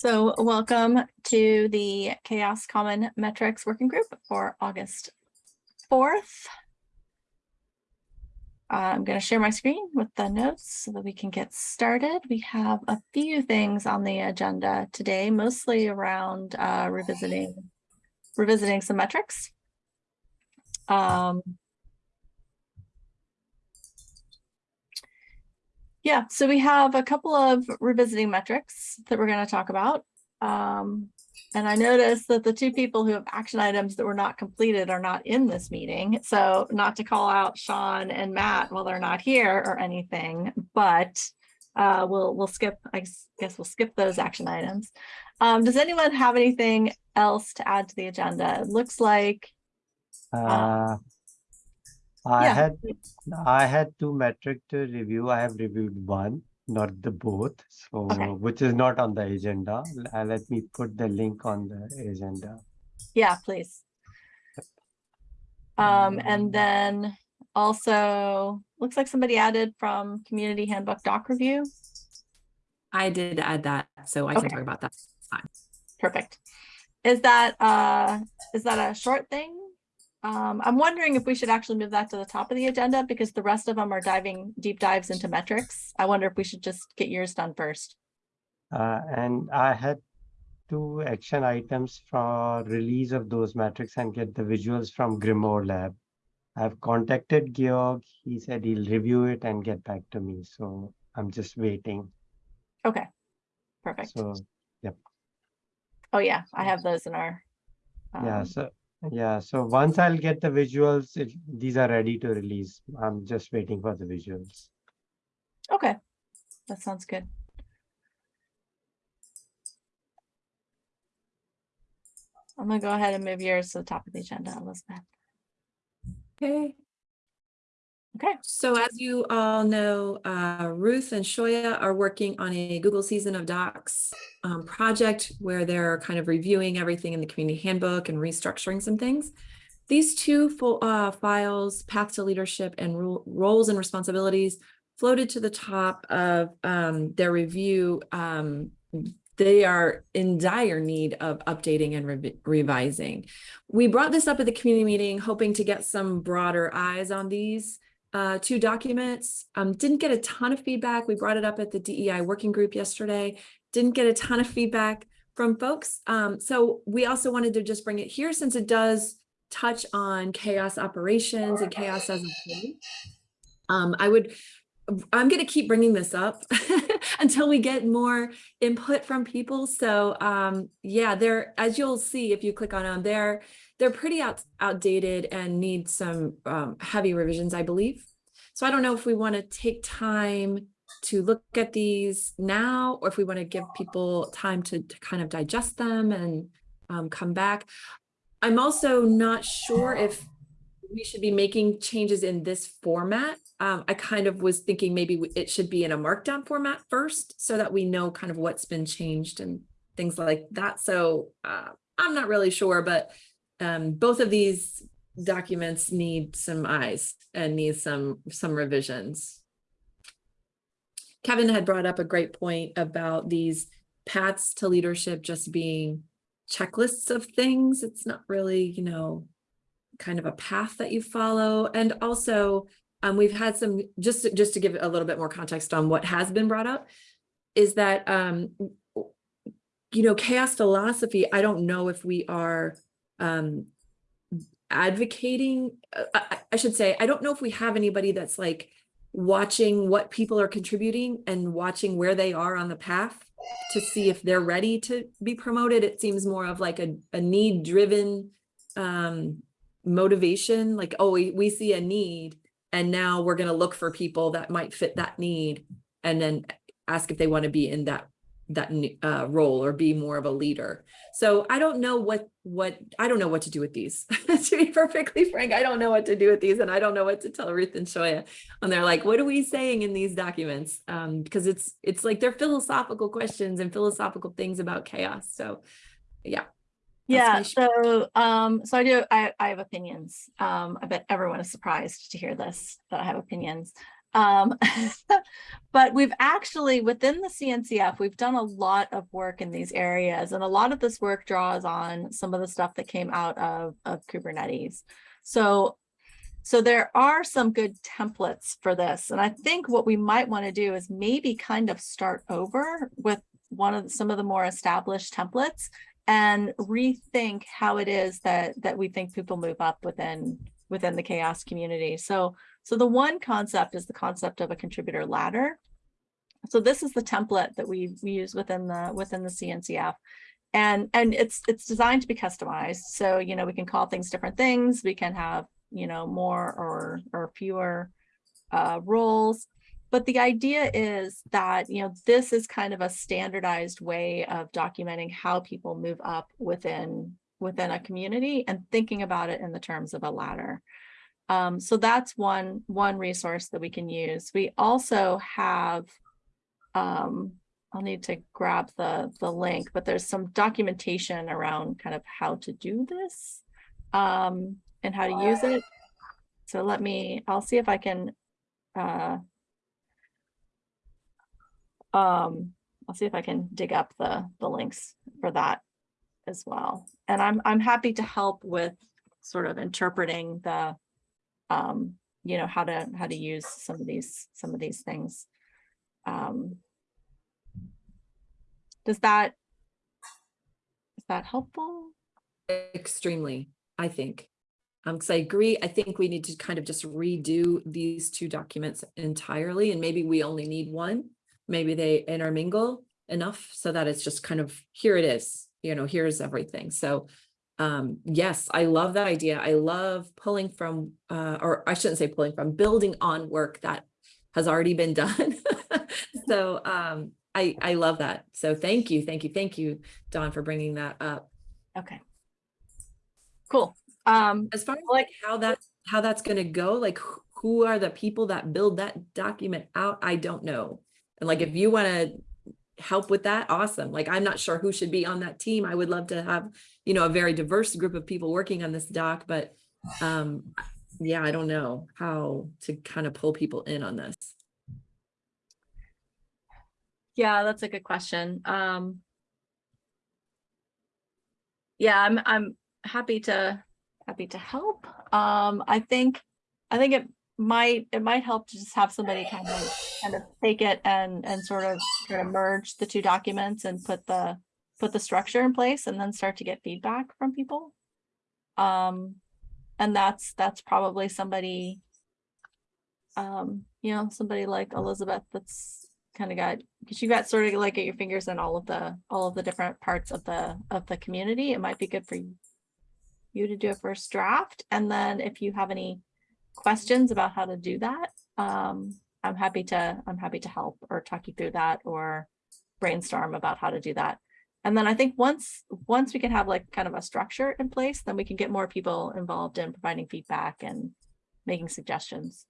So welcome to the CHAOSS Common Metrics Working Group for August 4th. I'm going to share my screen with the notes so that we can get started. We have a few things on the agenda today, mostly around uh, revisiting revisiting some metrics. Um, Yeah, so we have a couple of revisiting metrics that we're going to talk about. Um, and I noticed that the two people who have action items that were not completed are not in this meeting. So not to call out Sean and Matt while they're not here or anything, but uh, we'll we'll skip, I guess we'll skip those action items. Um, does anyone have anything else to add to the agenda? It looks like uh, I yeah. had I had two metric to review. I have reviewed one, not the both. So Okay. which is not on the agenda. Uh, let me put the link on the agenda. Yeah, please. Um, and then also, looks like somebody added from Community Handbook Doc Review. I did add that, so I can talk about that. Fine. Perfect. Is that, uh, is that a short thing? Um, I'm wondering if we should actually move that to the top of the agenda because the rest of them are diving deep dives into metrics. I wonder if we should just get yours done first. Uh, and I had two action items for release of those metrics and get the visuals from GrimoireLab. I've contacted Georg. He said he'll review it and get back to me. So I'm just waiting. Okay, perfect. So yep. Oh yeah, I have those in our. yeah, um, so yeah, so once I'll get the visuals, if these are ready to release, I'm just waiting for the visuals. Okay, that sounds good. I'm gonna go ahead and move yours to the top of the agenda, Elizabeth. Okay. Okay. So as you all know, uh, Ruth and Shoya are working on a Google Season of Docs um, project where they're kind of reviewing everything in the community handbook and restructuring some things. These two full, uh, files, Path to Leadership and ro Roles and Responsibilities, floated to the top of um, their review. Um, they are in dire need of updating and revi revising. We brought this up at the community meeting, hoping to get some broader eyes on these uh, two documents. Um, didn't get a ton of feedback. We brought it up at the DEI working group yesterday. Didn't get a ton of feedback from folks. Um, so we also wanted to just bring it here since it does touch on CHAOSS operations and CHAOSS as a whole. Um, I would, I'm going to keep bringing this up until we get more input from people. So um, yeah, they're, as you'll see, if you click on them, they're, they're pretty out, outdated and need some um, heavy revisions, I believe. So I don't know if we want to take time to look at these now, or if we want to give people time to, to kind of digest them and um, come back. I'm also not sure if we should be making changes in this format. Um, I kind of was thinking maybe it should be in a markdown format first so that we know kind of what's been changed and things like that. So uh, I'm not really sure, but um, both of these documents need some eyes and need some some revisions. Kevin had brought up a great point about these paths to leadership just being checklists of things. It's not really, you know, kind of a path that you follow. And also, um, we've had some, just, just to give a little bit more context on what has been brought up, is that, um, you know, CHAOSS philosophy, I don't know if we are um, advocating, uh, I, I should say, I don't know if we have anybody that's like watching what people are contributing and watching where they are on the path to see if they're ready to be promoted. It seems more of like a, a need driven um, motivation, like, oh, we, we see a need and now we're going to look for people that might fit that need and then ask if they want to be in that that uh, role or be more of a leader. So I don't know what what I don't know what to do with these. to be perfectly frank, I don't know what to do with these, and I don't know what to tell Ruth and Shoya. And they're like, "What are we saying in these documents?" Um, because it's it's like they're philosophical questions and philosophical things about CHAOSS. So, yeah. Yeah, so um, so I do I, I have opinions. Um, I bet everyone is surprised to hear this, that I have opinions. Um, but we've actually, within the CNCF, we've done a lot of work in these areas and a lot of this work draws on some of the stuff that came out of, of Kubernetes. So, so there are some good templates for this. And I think what we might want to do is maybe kind of start over with one of some of the more established templates and rethink how it is that, that we think people move up within, within the CHAOSS community. So, so the one concept is the concept of a contributor ladder. So this is the template that we, we use within the, within the CNCF. And, and it's, it's designed to be customized. So, you know, we can call things different things. We can have, you know, more or, or fewer uh, roles. But the idea is that, you know, this is kind of a standardized way of documenting how people move up within, within a community and thinking about it in the terms of a ladder. Um, so that's one, one resource that we can use. We also have, um, I'll need to grab the, the link, but there's some documentation around kind of how to do this um, and how to use it. So let me, I'll see if I can, uh, um, I'll see if I can dig up the, the links for that as well. And I'm, I'm happy to help with sort of interpreting the, um, you know, how to, how to use some of these, some of these things. Um, does that, is that helpful? Extremely, I think. Um, because I agree, I think we need to kind of just redo these two documents entirely, and maybe we only need one. Maybe they intermingle enough so that it's just kind of, here it is, you know, here's everything. So um, yes, I love that idea. I love pulling from, uh, or I shouldn't say pulling from, building on work that has already been done. So um, I, I love that. So thank you, thank you, thank you, Dawn, for bringing that up. Okay. Cool. Um, As far as like how that, how that's gonna go, like who are the people that build that document out? I don't know. And like, if you wanna help with that, awesome. Like, I'm not sure who should be on that team. I would love to have, you know, a very diverse group of people working on this doc, but um, yeah, I don't know how to kind of pull people in on this. yeah, that's a good question. Um, yeah, I'm, I'm happy to, happy to help. Um, I think, I think it might, it might help to just have somebody kind of, kind of take it and, and sort of try to merge the two documents and put the, put the structure in place and then start to get feedback from people. Um, and that's, that's probably somebody, um, you know, somebody like Elizabeth that's kind of got, because you got sort of like at your fingers in all of the, all of the different parts of the, of the community. It might be good for you to do a first draft. And then if you have any questions about how to do that, um, I'm happy to, I'm happy to help or talk you through that or brainstorm about how to do that. And then I think once, once we can have like kind of a structure in place, then we can get more people involved in providing feedback and making suggestions.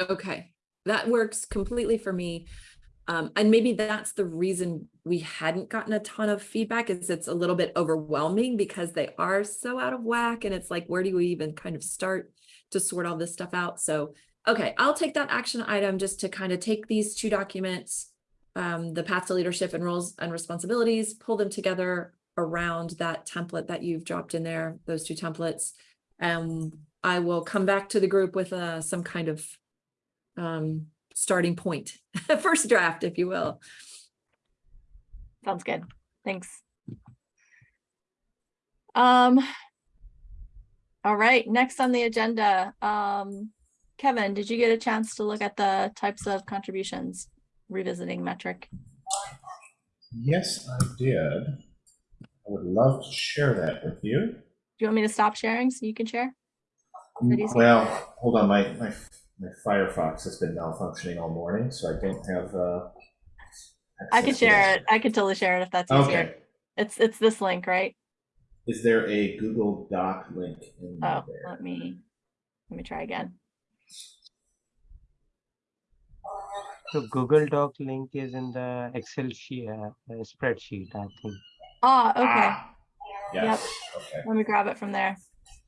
Okay, that works completely for me. Um, and maybe that's the reason we hadn't gotten a ton of feedback is it's a little bit overwhelming because they are so out of whack and it's like, where do we even kind of start to sort all this stuff out? So, okay, I'll take that action item just to kind of take these two documents, um, the path to leadership and roles and responsibilities, pull them together around that template that you've dropped in there, those two templates. And I will come back to the group with uh, some kind of um, starting point, first draft, if you will. Sounds good. Thanks. Um, all right, next on the agenda, um, Kevin, did you get a chance to look at the types of contributions revisiting metric? Yes, I did. I would love to share that with you. Do you want me to stop sharing so you can share? Well, hold on, my, my, my Firefox has been malfunctioning all morning, so I don't have, uh. I can share it. I can totally share it if that's easier. Okay, It's, it's this link, right? is there a Google Doc link in Oh, there? let me, let me try again. So Google Doc link is in the Excel sheet, uh, uh, spreadsheet, I think. Ah, okay. Ah, Yes, okay. Let me grab it from there.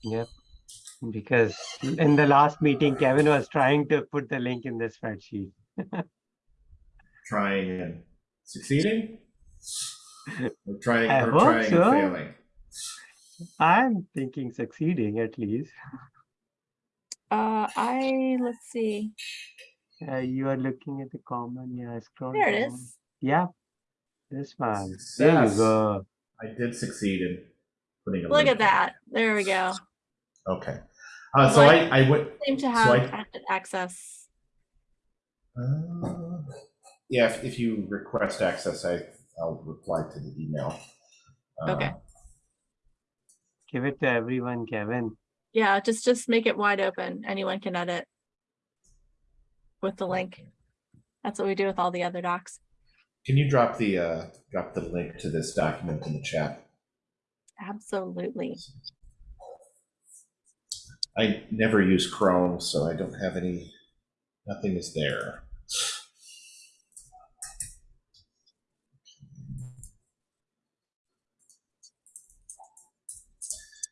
Yep. Because in the last meeting, Kevin was trying to put the link in the spreadsheet. Trying and succeeding? Or trying, I or hope trying so. and failing? I'm thinking succeeding at least. Uh, I, let's see, Uh, you are looking at the common, yeah, scroll there it down. is. Yeah, this one. There you go. I did succeed in putting a Look link at that. There we go. Okay. Uh, so Like- I, I went, Seem to So have I- active access. uh, yeah, if, if you request access, I, I'll reply to the email. Uh, Okay. Give it to everyone, Kevin. Yeah, just, just make it wide open. Anyone can edit with the link. That's what we do with all the other docs. Can you drop the, uh, drop the link to this document in the chat? Absolutely. I never use Chrome, so I don't have any, nothing is there.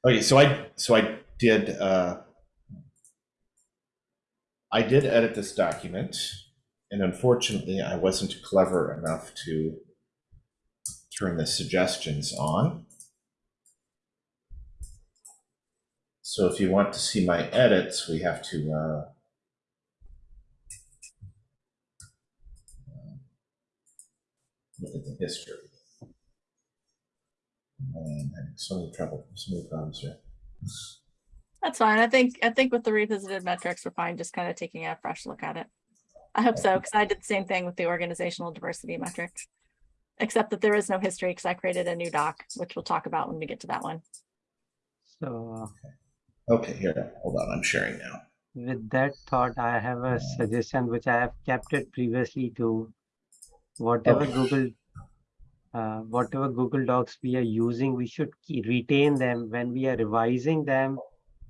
Okay, so I, so I did, uh, I did edit this document, and unfortunately, I wasn't clever enough to turn the suggestions on. So if you want to see my edits, we have to, uh, look at the history. And I'm having so many trouble, so many problems here. That's fine. I think, I think with the revisited metrics, we're fine, just kind of taking a fresh look at it. I hope so, because I did the same thing with the organizational diversity metrics. Except that there is no history, because I created a new doc, which we'll talk about when we get to that one. So Okay, here, hold on, I'm sharing now. with that thought, I have a suggestion which I have kept it previously to whatever Okay. Google uh, whatever Google Docs we are using, we should retain them when we are revising them.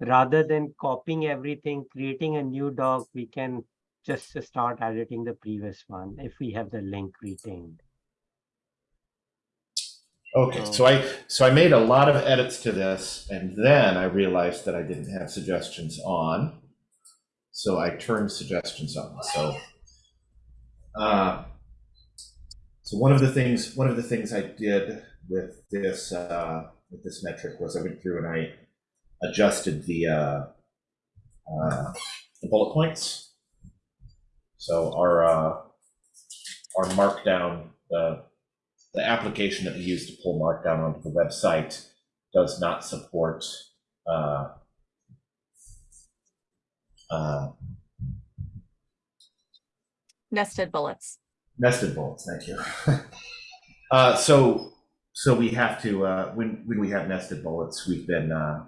Rather than copying everything, creating a new doc, we can just start editing the previous one if we have the link retained. Okay, So- I, so I made a lot of edits to this, and then I realized that I didn't have suggestions on. So I turned suggestions on, so. uh, So one of the things, one of the things I did with this, uh, with this metric was I went through and I adjusted the, uh, uh, the bullet points. So our, uh, our markdown, the, the application that we use to pull Markdown onto the website does not support uh, uh, Nested bullets. nested bullets. Thank you. uh, so, so we have to uh, when when we have nested bullets, we've been uh,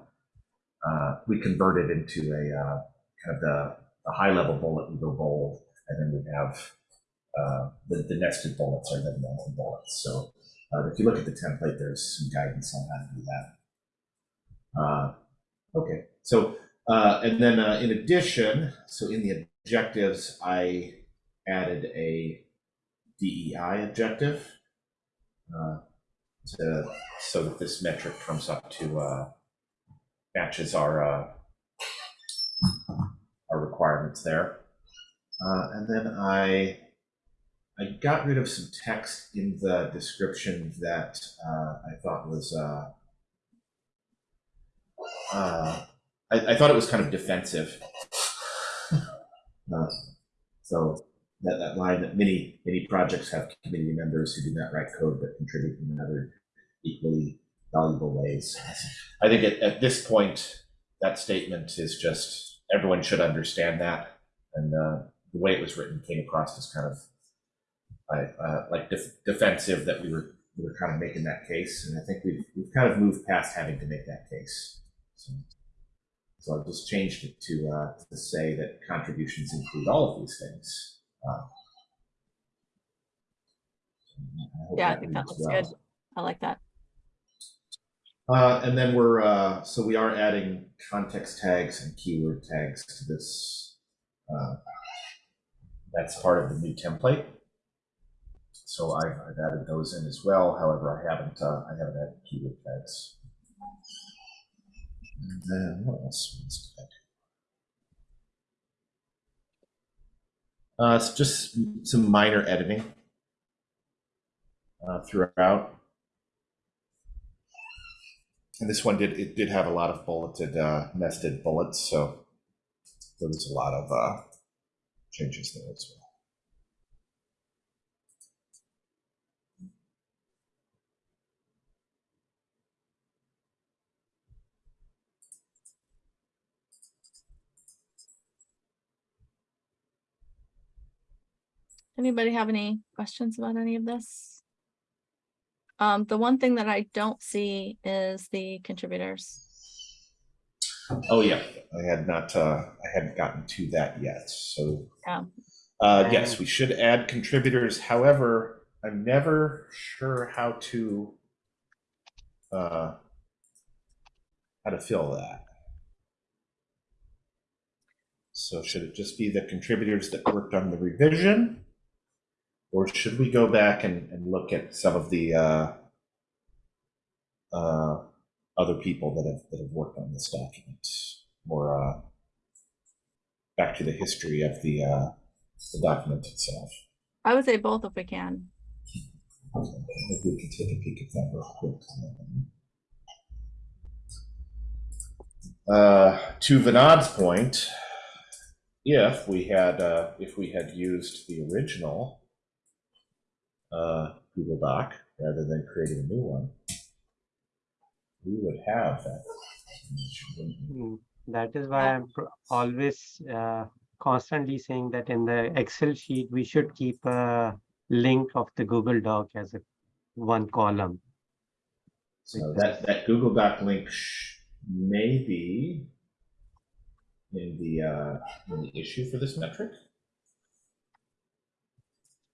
uh, we convert it into a uh, kind of the, the high level bullet. We go bold, and then we have uh, the, the nested bullets are the normal bullets. So uh, if you look at the template, there's some guidance on how to do that. Uh, okay, so uh, and then uh, in addition, so in the objectives, I added a DEI objective to so that this metric comes up to matches our our requirements there. And then I I got rid of some text in the description that uh, I thought was uh, uh, I, I thought it was kind of defensive. Uh, so that, that line that many many projects have community members who do not write code but contribute in other equally valuable ways. I think at, at this point that statement is just everyone should understand that, and uh, the way it was written came across as kind of uh, like def- defensive that we were we were kind of making that case, and I think we've we've kind of moved past having to make that case. So, so I've just changed it to uh, to say that contributions include all of these things. Uh, hope Yeah, I think that looks well. good. I like that. Uh, and then we're, uh, so we are adding context tags and keyword tags to this. Uh, that's part of the new template so I, have added those in as well. However, I haven't uh, I haven't added keyword tags. And then what else? Uh, just some minor editing uh, throughout. And this one did it did have a lot of bulleted uh, nested bullets, so there was a lot of uh, changes there as well. Anybody have any questions about any of this? Um, the one thing that I don't see is the contributors. Oh yeah, I had not uh, I hadn't gotten to that yet. So Yeah. uh, yes, we should add contributors. However, I'm never sure how to uh, how to fill that. So should it just be the contributors that worked on the revision? Or should we go back and, and look at some of the uh, uh, other people that have that have worked on this document, or uh, back to the history of the uh, the document itself. I would say both if we can. If we can take a peek at that real quick. Uh, to Vinod's point, if we had uh, if we had used the original uh, Google Doc rather than creating a new one, we would have that. information, wouldn't we? Mm, That is why I'm always uh, constantly saying that in the Excel sheet, we should keep a link of the Google Doc as a one column. So that, that Google Doc link sh- may be in the, uh, in the issue for this metric.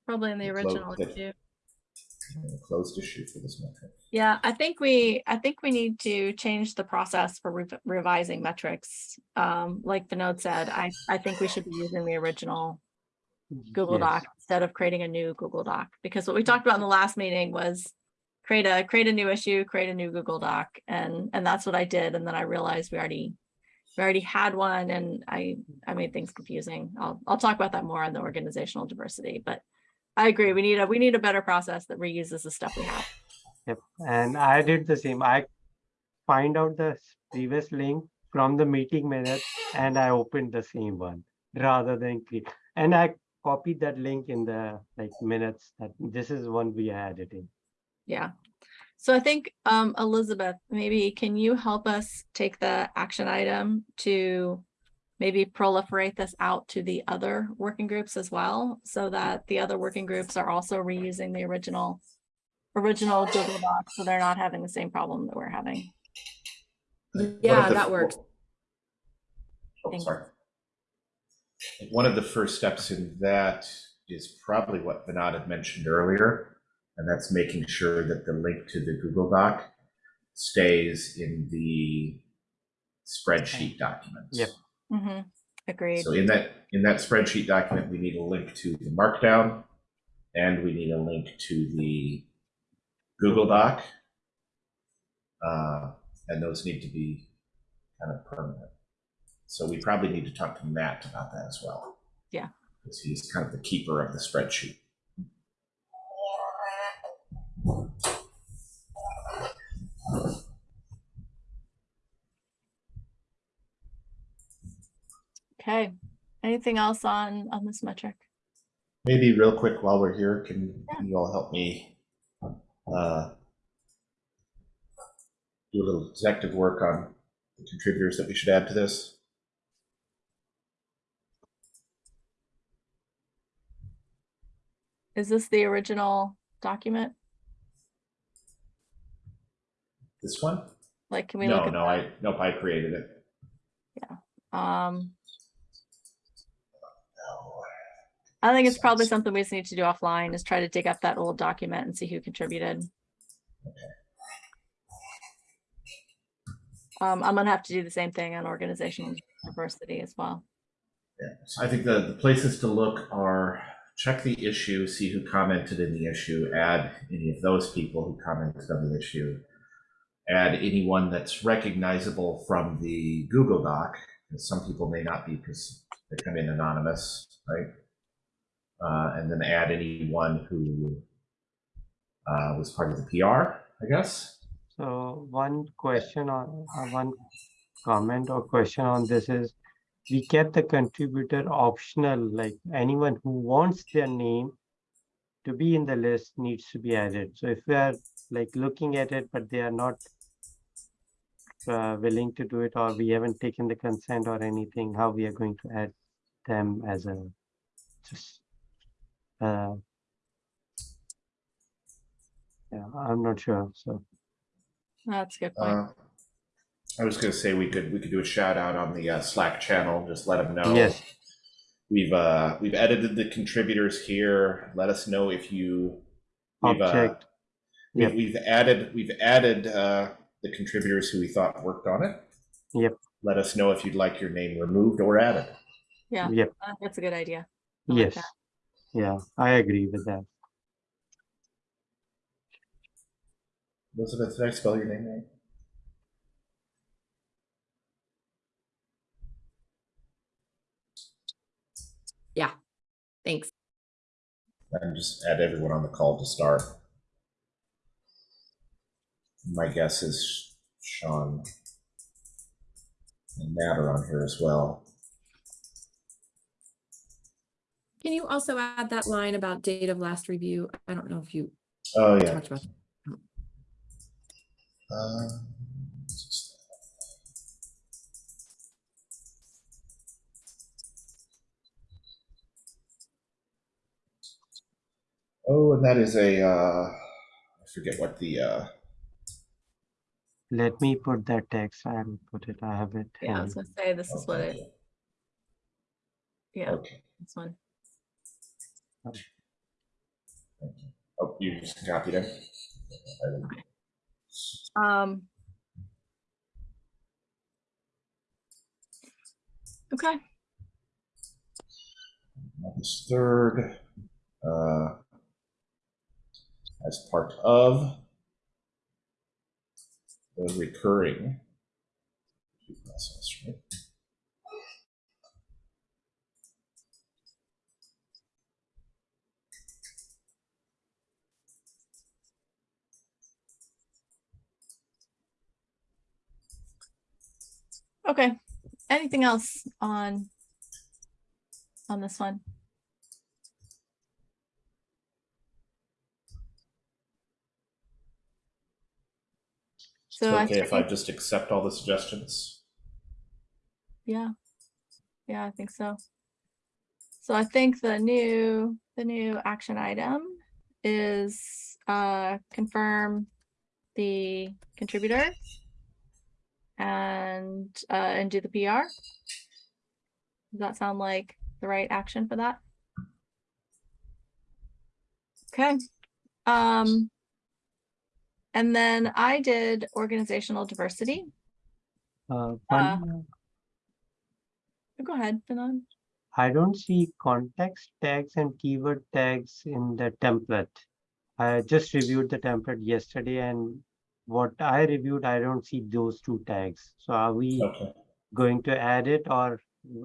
Probably in the Clo- original that- too. in the Closed issue for this metric. Yeah, I think we, I think we need to change the process for rev- revising metrics. Um, like Vinod said, I, I think we should be using the original Google Yes. Doc instead of creating a new Google Doc. Because what we talked about in the last meeting was create a, create a new issue, create a new Google Doc, and, and that's what I did. And then I realized we already, we already had one and I, I made things confusing. I'll, I'll talk about that more on the organizational diversity, but I agree, we need a, we need a better process that reuses the stuff we have. Yep, and I did the same. I find out the previous link from the meeting minutes and I opened the same one rather than click. And I copied that link in the like minutes that this is one we added in. Yeah. So I think, um, Elizabeth, maybe can you help us take the action item to maybe proliferate this out to the other working groups as well, so that the other working groups are also reusing the original original Google Doc, so they're not having the same problem that we're having. Yeah, the- that works. Oh, sorry. One of the first steps in that is probably what Vinod had mentioned earlier, and that's making sure that the link to the Google Doc stays in the spreadsheet document. Yep. Hmm agreed. So in that, in that spreadsheet document, we need a link to the Markdown, and we need a link to the Google Doc. Uh, And those need to be kind of permanent. So we probably need to talk to Matt about that as well. Yeah. Because he's kind of the keeper of the spreadsheet. Okay, anything else on, on this metric? Maybe real quick while we're here, can Yeah. you all help me uh, do a little detective work on the contributors that we should add to this? Is this the original document? This one? Like, can we look No, at no, I, nope, I created it. Yeah. Um, I think it's probably something we just need to do offline is try to dig up that old document and see who contributed. Um, I'm gonna have to do the same thing on organizational diversity as well. Yeah, I think the, the places to look are check the issue, see who commented in the issue, add any of those people who commented on the issue. Add anyone that's recognizable from the Google Doc, because some people may not be because they come in anonymous, right? Uh, and then add anyone who uh, was part of the PR, I guess. So one question on, uh, one comment or question on this is, we kept the contributor optional, like anyone who wants their name to be in the list needs to be added. So if we are like looking at it, but they are not uh, willing to do it, or we haven't taken the consent or anything, how we are going to add them as a just uh yeah, I'm not sure, so. That's a good point. Uh, I was going to say we could we could do a shout out on the uh, Slack channel. Just let them know. Yes. We've uh we've edited the contributors here. Let us know if you we've uh, Object. we, Yep. we've added we've added uh the contributors who we thought worked on it. Yep. Let us know if you'd like your name removed or added. Yeah. Yep, Uh, That's a good idea. I yes. that. Yeah, I agree with that. Elizabeth, did I spell your name right? Yeah, thanks. And just add everyone on the call to start. My guess is Sean and Matt are on here as well. Can you also add that line about date of last review? I don't know if you Oh, yeah. talked about. Uh, Oh, and that is a, uh, I forget what the, uh, Let me put that text, I'll put it, I have it. Yeah, I was gonna say, this is what okay, it, yeah, Okay. this one. Oh, you just copied it? Um. Okay, August third, uh, as part of the recurring process, right? Okay. Anything else on, on this one? So it I okay if I just accept all the suggestions? yeah, yeah, I think so. So I think the new, the new action item is, uh, confirm the contributor and, uh, and do the PR. Does that sound like the right action for that? Okay, um. And then I did organizational diversity. Uh, Uh, Go ahead, Fanon. I don't see context tags and keyword tags in the template. I just reviewed the template yesterday and what I reviewed, I don't see those two tags. So are we Okay. going to add it or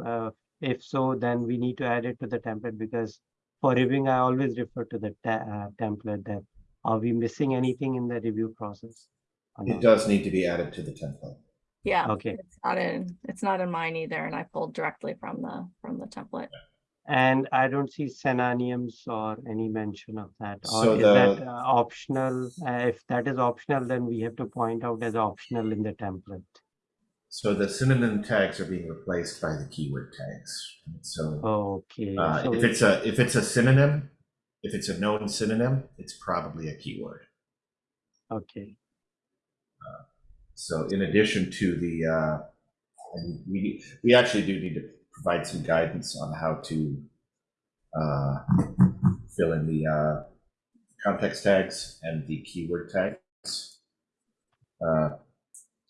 uh, if so, then we need to add it to the template because for reviewing, I always refer to the uh, template that are we missing anything in the review process? It not? does need to be added to the template. Yeah, Okay, it's not in, it's not in mine either, and I pulled directly from the, from the template. And I don't see synonyms or any mention of that. So Or is that uh, optional? Uh, If that is optional, then we have to point out as optional in the template. So the synonym tags are being replaced by the keyword tags. So Okay, uh, so if it's a if it's a synonym, if it's a known synonym, it's probably a keyword. okay, So in addition to the, uh, and we, we actually do need to provide some guidance on how to uh, fill in the uh, context tags and the keyword tags. Uh,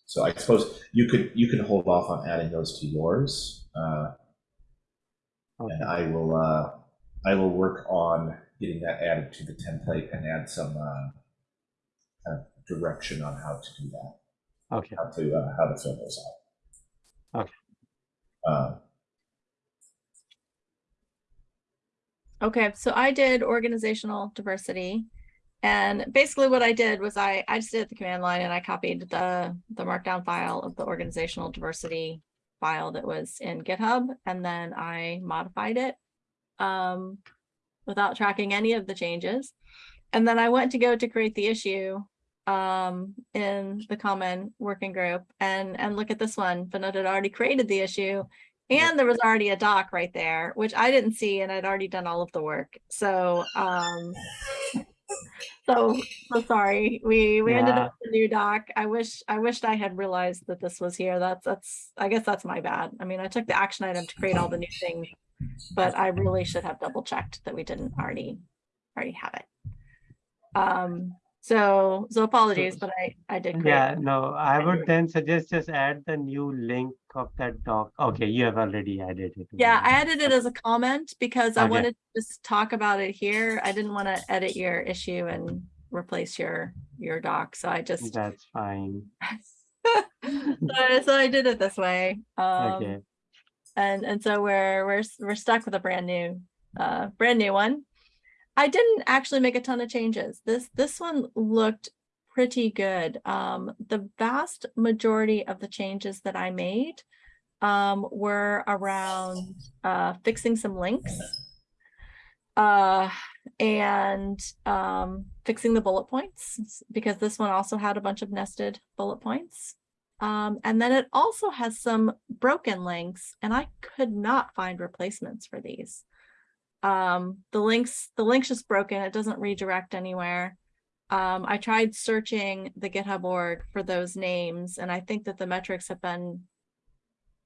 So I suppose you could, you can hold off on adding those to yours. uh, And I will, uh, I will work on getting that added to the template and add some uh, kind of direction on how to do that okay, how to uh, how to fill those out. Okay. Okay, so I did organizational diversity. And basically what I did was I, I just did the command line and I copied the, the markdown file of the organizational diversity file that was in GitHub, and then I modified it um, without tracking any of the changes. And then I went to go to create the issue um, in the common working group and, and look at this one. Vinod had already created the issue and there was already a doc right there, which I didn't see and I'd already done all of the work. So, um, so, so sorry. We, we ended up with a new doc. I wish, I wished I had realized that this was here. That's, that's, I guess that's my bad. I mean, I took the action item to create all the new things, but I really should have double checked that we didn't already, already have it. Um, so, so apologies, but I, I did. Yeah, it. no, I would then suggest just add the new link of that doc. Okay, you have already added it. Yeah, I added it as a comment because I wanted to just talk about it here. I didn't want to edit your issue and replace your, your doc, so I just. That's fine. So so I did it this way. Okay. Um, and, and so we're, we're, we're stuck with a brand new, uh, brand new one. I didn't actually make a ton of changes. This, this one looked pretty good. Um, the vast majority of the changes that I made um, were around, uh, fixing some links. Uh, and, um, fixing the bullet points, because this one also had a bunch of nested bullet points. Um, and then it also has some broken links and I could not find replacements for these. Um, the links, the link's just broken. It doesn't redirect anywhere. Um, I tried searching the GitHub org for those names and I think that the metrics have been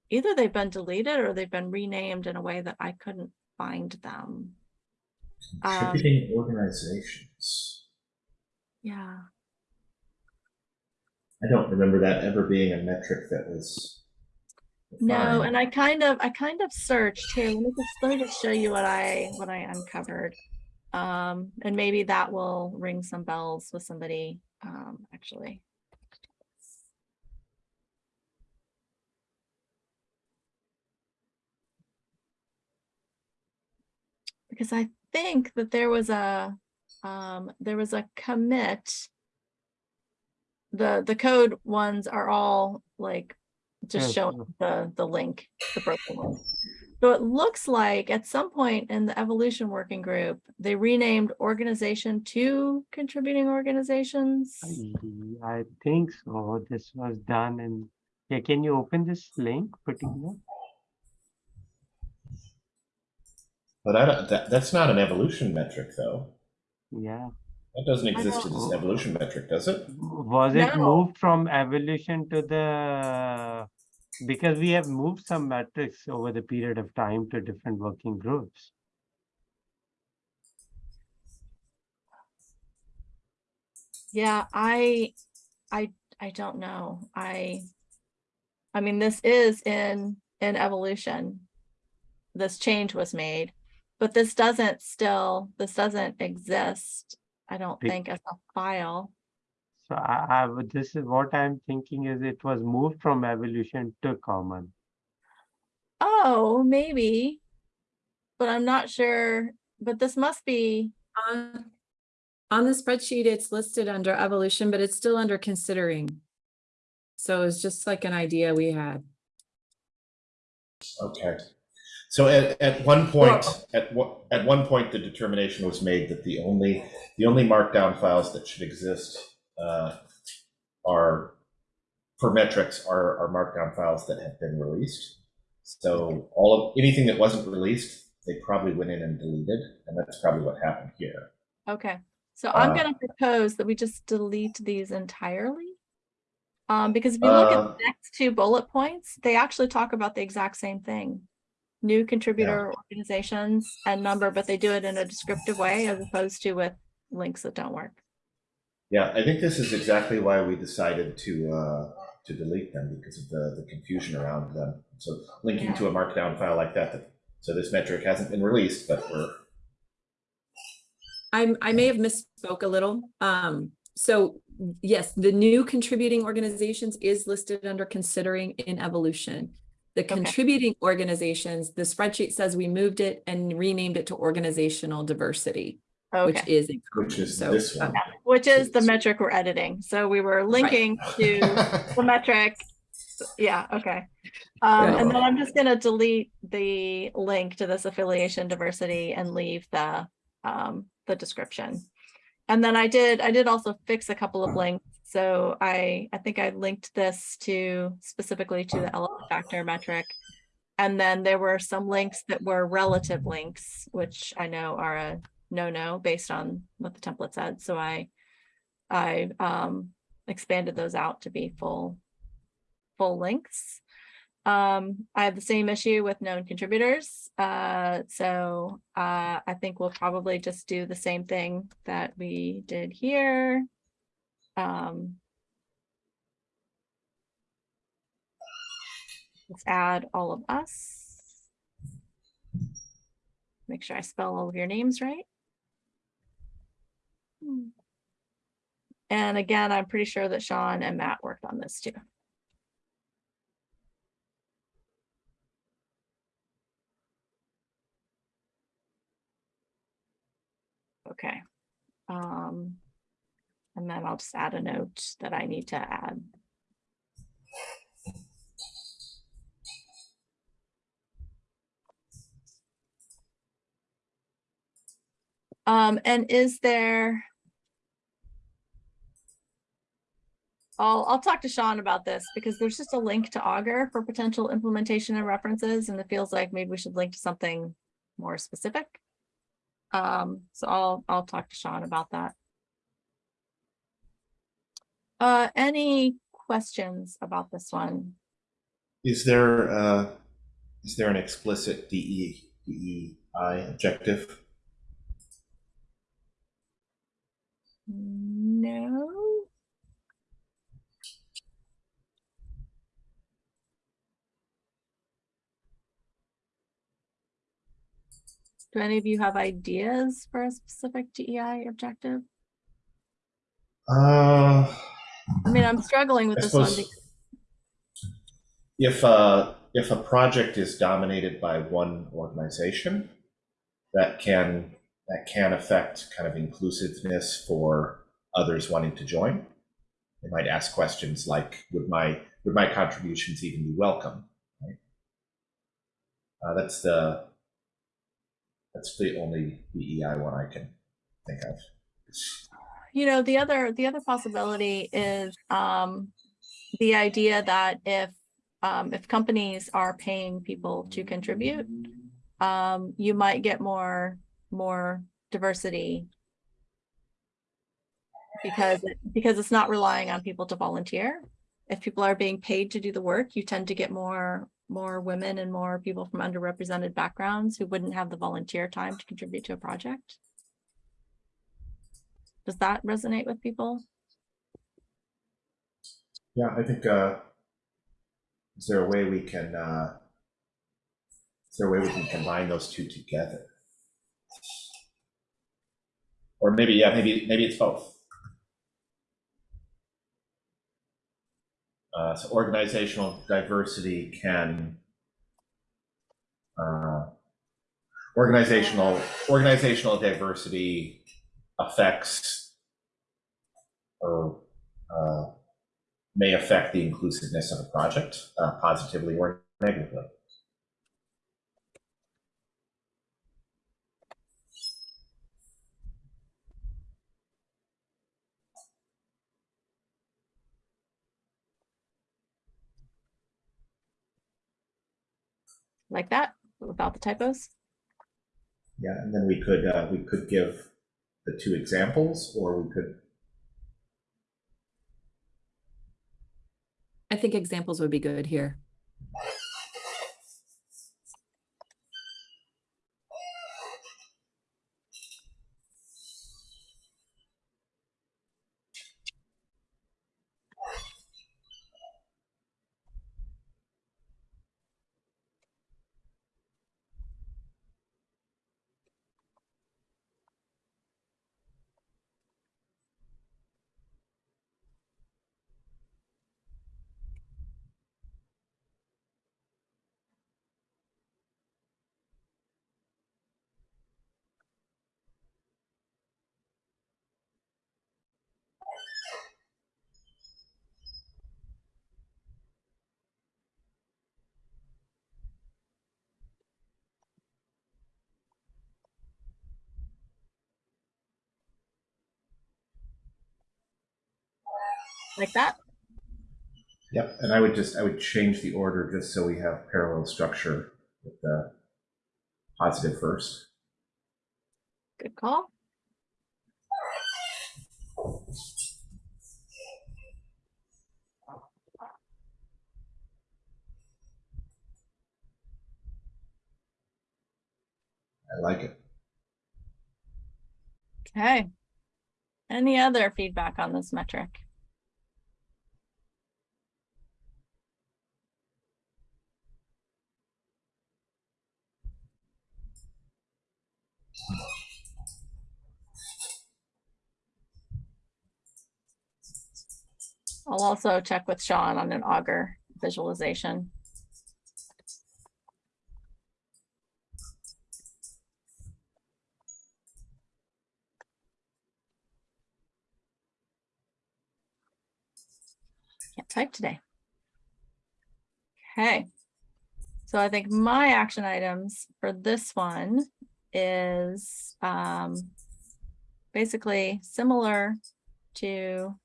either they've been deleted or they've been renamed in a way that I couldn't find them. Um, Contributing organizations. Yeah. I don't remember that ever being a metric that was. No, and I kind of, I kind of searched here. Let me just, let me just show you what I, what I uncovered. Um, and maybe that will ring some bells with somebody, um, actually. Because I think that there was a, um, there was a commit. The, the code ones are all like just Yes, showing the, the link, the broken link. So it looks like at some point in the evolution working group, they renamed organization to contributing organizations. I- I think so. This was done in, yeah, can you open this link particular? But I don't, that, that's not an evolution metric, though. Yeah. That doesn't exist as don't- an evolution metric, does it? Was it No. moved from evolution to the, because we have moved some metrics over the period of time to different working groups. Yeah, I, I, I don't know. I, I mean, this is in, in evolution. This change was made, but this doesn't still, this doesn't exist, I don't Be- think as a file. So I, I, this is what I'm thinking is it was moved from evolution to common. Oh, maybe. But I'm not sure, but this must be, On on the spreadsheet, it's listed under evolution, but it's still under considering. So it's just like an idea we had. Okay. So at, at one point, at one, at one point, the determination was made that the only, the only markdown files that should exist uh, are, for metrics, are, are markdown files that have been released. So all of, anything that wasn't released, they probably went in and deleted, and that's probably what happened here. okay. So I'm Uh, gonna propose that we just delete these entirely. Um, because if you look at Uh, the next two bullet points, they actually talk about the exact same thing. New contributor organizations and number, but they do it in a descriptive way as opposed to with links that don't work. Yeah, I think this is exactly why we decided to, uh, to delete them because of the, the confusion around them. So linking to a markdown file like that, that, so this metric hasn't been released, but we're, I'm, I may have misspoke a little. Um, so yes, the new contributing organizations is listed under considering in evolution. The contributing organizations, the spreadsheet says we moved it and renamed it to organizational diversity, which Okay, is. Which is So, this one. which is the metric we're editing. So we were linking to the metric. Yeah, okay. Um, and then I'm just gonna delete the link to this affiliation diversity and leave the, um, the description. And then I did, I did also fix a couple of links. So I, I think I linked this to specifically to the elephant factor metric. And then there were some links that were relative links, which I know are a no-no based on what the template said. So I, I, um, expanded those out to be full, full lengths. Um, I have the same issue with known contributors. Uh, so, uh, I think we'll probably just do the same thing that we did here. Um. Let's add all of us. Make sure I spell all of your names right. And again, I'm pretty sure that Sean and Matt worked on this too. Okay. Um, and then I'll just add a note that I need to add. Um, and is there? I'll, I'll talk to Sean about this because there's just a link to Augur for potential implementation and references, and it feels like maybe we should link to something more specific. Um, so I'll, I'll talk to Sean about that. Uh, any questions about this one? Is there, uh, is there an explicit DE, DEI objective? No. Do any of you have ideas for a specific DEI objective? Uh, I mean, I'm struggling with I this one. because- if, uh, if a project is dominated by one organization, that can, that can affect kind of inclusiveness for others wanting to join. They might ask questions like, would my, would my contributions even be welcome? Right? Uh, that's the, that's the only DEI one I can think of. You know, the other, the other possibility is, um, the idea that if, um, if companies are paying people to contribute, um, you might get more, more diversity. Because, because it's not relying on people to volunteer. If people are being paid to do the work, you tend to get more, more women and more people from underrepresented backgrounds who wouldn't have the volunteer time to contribute to a project. Does that resonate with people? Yeah, I think, uh, is there a way we can, uh, is there a way we can combine those two together? Or maybe, yeah, maybe, maybe it's both. Uh, so organizational diversity can, uh, organizational, organizational diversity affects or, uh, may affect the inclusiveness of a project uh, positively or negatively. Like that, without the typos? Yeah, and then we could uh, we could give the two examples, or we could I think examples would be good here. Like that. Yep, and I would just, I would change the order just so we have parallel structure with the positive first. Good call. I like it. Okay. Any other feedback on this metric? I'll also check with Sean on an Augur visualization. Can't type today. Okay. So I think my action items for this one is um basically similar to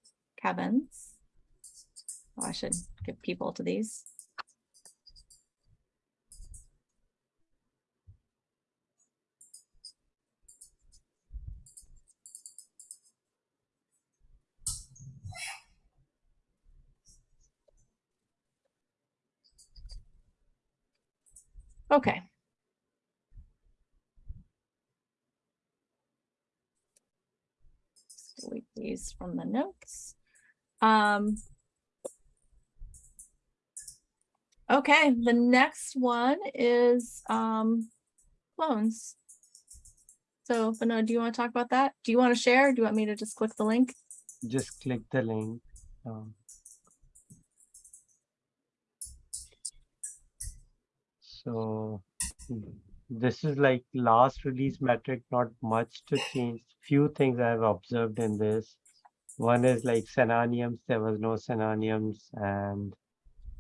Kevin's. Oh, I should give people to these. Okay. Delete these from the notes. Um. Okay, the next one is um clones. So, Beno, do you want to talk about that? Do you want to share? Do you want me to just click the link? Just click the link. um, So this is like last release metric, not much to change. Few things I've observed in this. One is like synonyms, there was no synonyms and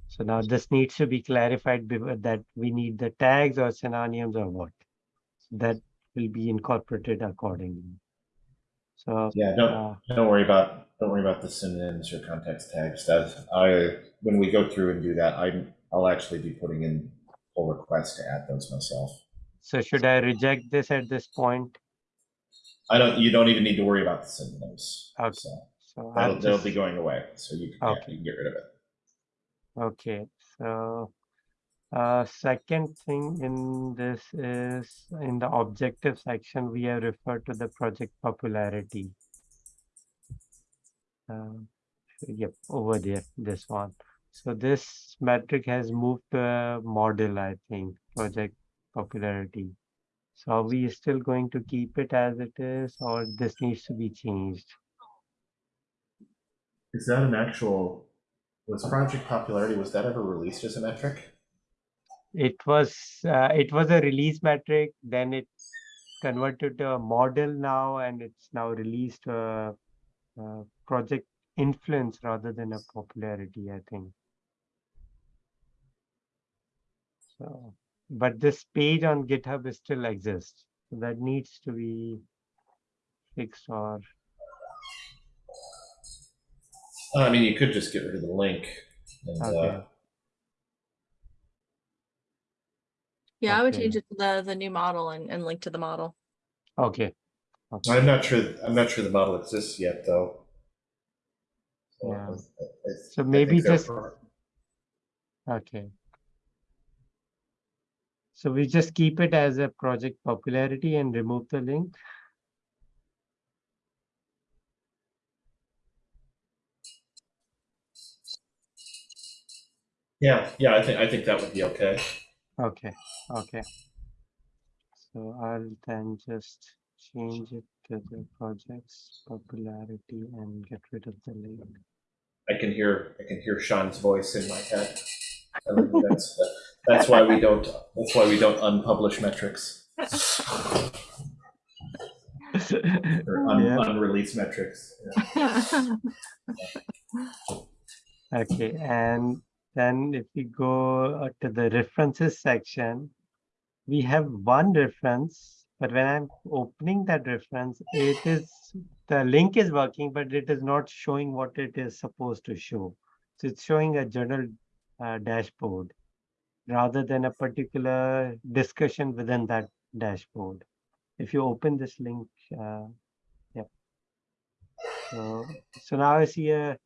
so now this needs to be clarified that we need the tags or synonyms or what. That will be incorporated accordingly. So Yeah, don't, uh, don't worry about, don't worry about the synonyms or context tags. That, I, when we go through and do that, I'm, I'll actually be putting in pull requests to add those myself. so should I reject this at this point? I don't, you don't even need to worry about the synonyms. Okay. So So that'll, I'll they'll be going away, so you, yeah, Okay. you can get rid of it. Okay, so uh, second thing in this is in the objective section, we have referred to the project popularity. Um, Yep, over there, this one. So this metric has moved to a model, I think, project popularity. So are we still going to keep it as it is, or this needs to be changed? Is that an actual, was project popularity, was that ever released as a metric? It was, uh, it was a release metric, then it converted to a model now, and it's now released to a, uh project influence rather than a popularity, I think. So, but this page on GitHub is still exists, so that needs to be fixed or, Uh, I mean, you could just get rid of the link. And, Okay. uh, Yeah, I would change it to the, the new model and, and link to the model. okay. okay. I'm not sure, I'm not sure the model exists yet, though. So, Yeah. I- I- I So maybe just- Okay. So we just keep it as a project popularity and remove the link? Yeah, yeah, I think, I think that would be okay. Okay, okay. So I'll then just change it to the project's popularity and get rid of the link. I can hear, I can hear Sean's voice in my head. telling me That's, that's why we don't, that's why we don't unpublish metrics. Or un- Yeah. unreleased metrics. Yeah. Okay, and then if we go uh, to the references section, we have one reference, but when I'm opening that reference, it is the link is working, but it is not showing what it is supposed to show. So it's showing a general uh, dashboard rather than a particular discussion within that dashboard. If you open this link, uh, yep. So, so now I see a,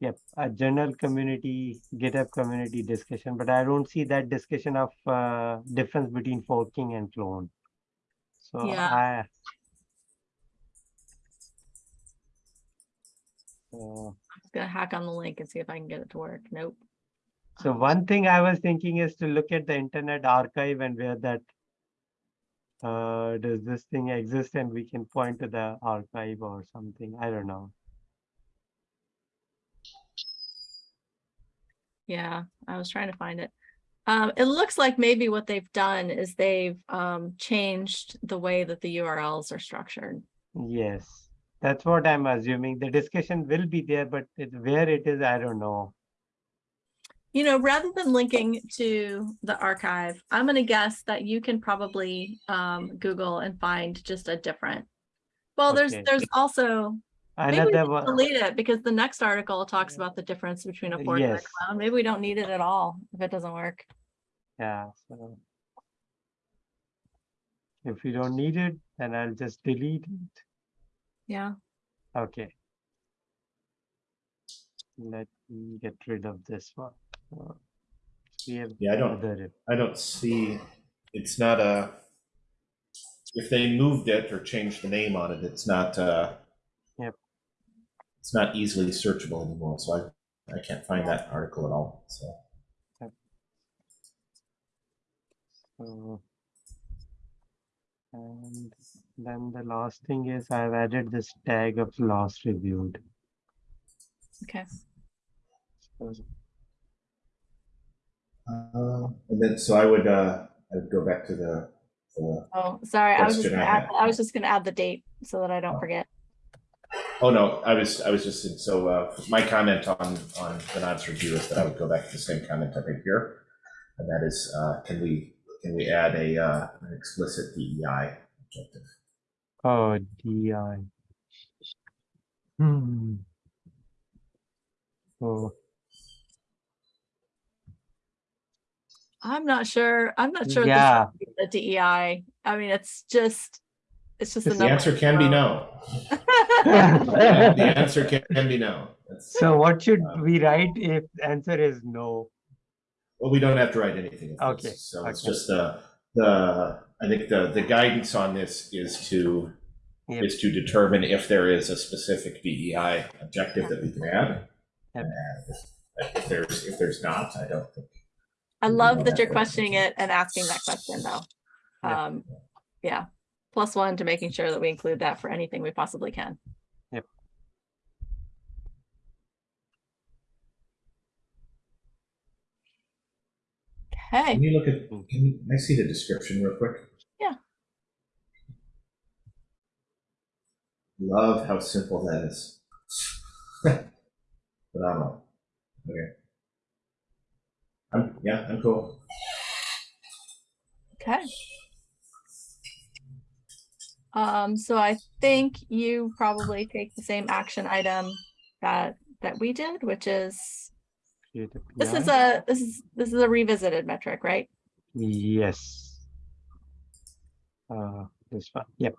yep, a general community, GitHub community discussion, but I don't see that discussion of uh, difference between forking and clone. So Yeah. I. So, Just gonna hack on the link and see if I can get it to work. Nope. So one thing I was thinking is to look at the Internet Archive and where that uh, does this thing exist and we can point to the archive or something. I don't know. Yeah, I was trying to find it. Um, it looks like maybe what they've done is they've um changed the way that the URLs are structured. Yes, that's what I'm assuming. The discussion will be there, but it, where it is, I don't know. You know, rather than linking to the archive, I'm gonna guess that you can probably um Google and find just a different. Well, there's Okay. there's also, maybe we Another should one. delete it because the next article talks about the difference between a fork and a Yes. clone. Maybe we don't need it at all if it doesn't work. Yeah, so. If you don't need it, then I'll just delete it. Yeah, Okay. Let me get rid of this one. Uh, Yeah, I don't- I don't see, it's not a, if they moved it or changed the name on it, it's not, uh, Yep. it's not easily searchable anymore, so I, I can't find that article at all, so. So. And then the last thing is I've added this tag of last reviewed. okay. So Uh, And then, so I would, uh, I would go back to the, the, Oh, sorry, I was just gonna I add. I was just gonna add the date so that I don't Oh. forget. oh no, I was, I was just, so, uh, my comment on, on Benad's review is that I would go back to the same comment I made here. And that is, uh, can we, can we add a, uh, an explicit DEI objective? Oh, DI. Hmm. So, I'm not sure, I'm not sure. yeah, The DEI, I mean, it's just, it's just a The answer can be no. The answer can, can be no. That's- what should Uh, we write if the answer is no? Well, we don't have to write anything. of Okay, this, So it's just the, the, I think the, the guidance on this is to, Yep. is to determine if there is a specific DEI objective that we can add. Yep. And if- if there's, if there's not, I don't think. I love that you're questioning it and asking that question though. Yeah. Um, yeah, plus one to making sure that we include that for anything we possibly can. Yep. Okay, Can you look at, can you, I see the description real quick? Yeah. Love how simple that is. Phenomenal. Okay. I'm, yeah, I'm cool. okay. Um, so I think you probably take the same action item that, that we did, which is, this is a, this is, this is a revisited metric, right? Yes. Uh, this one, yep.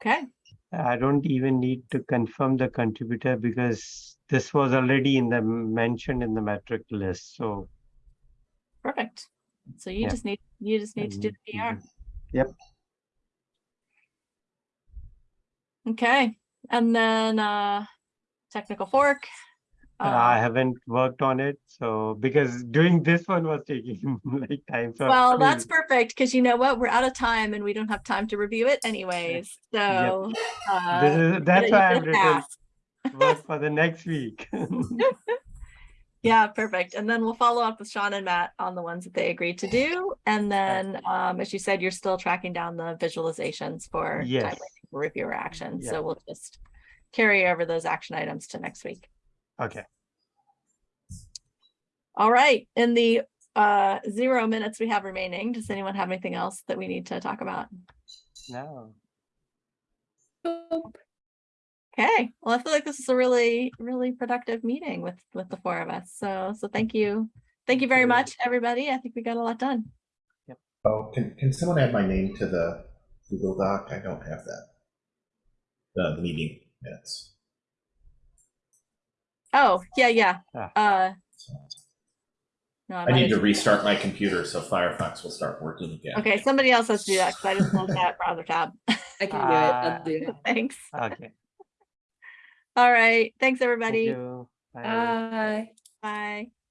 Okay, I don't even need to confirm the contributor because this was already in the mentioned in the metric list, so. perfect. So you Yeah. just need, you just need to do the PR. Yep, Okay, and then uh technical fork. I uh, haven't worked on it, so because doing this one was taking like time, so. Well, that's perfect, because you know what? We're out of time and we don't have time to review it anyways, so. This uh, is, that's why a written work for the next week. Yeah, perfect. And then we'll follow up with Sean and Matt on the ones that they agreed to do. And then, um, as you said, you're still tracking down the visualizations for Yes. reviewer action. Yeah. So we'll just carry over those action items to next week. Okay, All right, in the uh, zero minutes we have remaining. Does anyone have anything else that we need to talk about? No. Okay, well, I feel like this is a really, really productive meeting with, with the four of us. So, so thank you. Thank you very much, everybody. I think we got a lot done. Yep. Oh, can, can someone add my name to the Google Doc? I don't have that. The, the meeting minutes. Oh, yeah, yeah. Ah. Uh, no, I might need to restart my computer so Firefox will start working again. Okay, somebody else has to do that because I just closed that browser tab. I can do it. I'll do it. Thanks. Okay. All right. Thanks, Thank everybody. you. Bye. Bye. Bye.